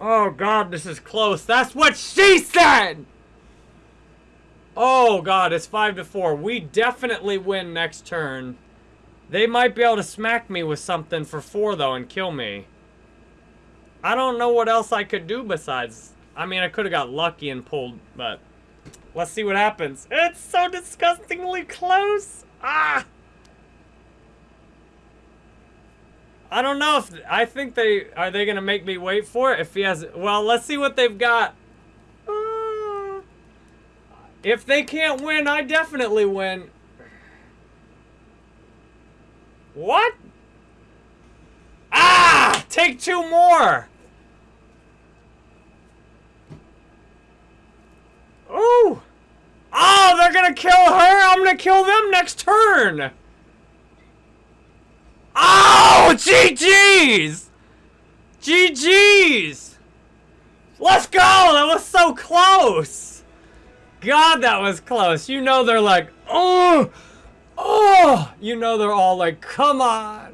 Oh god, this is close. That's what she said! Oh god, it's 5 to 4. We definitely win next turn. They might be able to smack me with something for 4 though and kill me. I don't know what else I could do besides... I mean, I could have got lucky and pulled, but... Let's see what happens. It's so disgustingly close! Ah! I don't know if... I think they... Are they to make me wait for it? If he has... Well, let's see what they've got. Uh, if they can't win, I definitely win. What? Ah! Take two more! Ooh! Oh, they're gonna kill her! I'm gonna kill them next turn! Oh, GG's! GG's! Let's go! That was so close! God, that was close. You know they're like, oh, oh! You know they're all like, come on!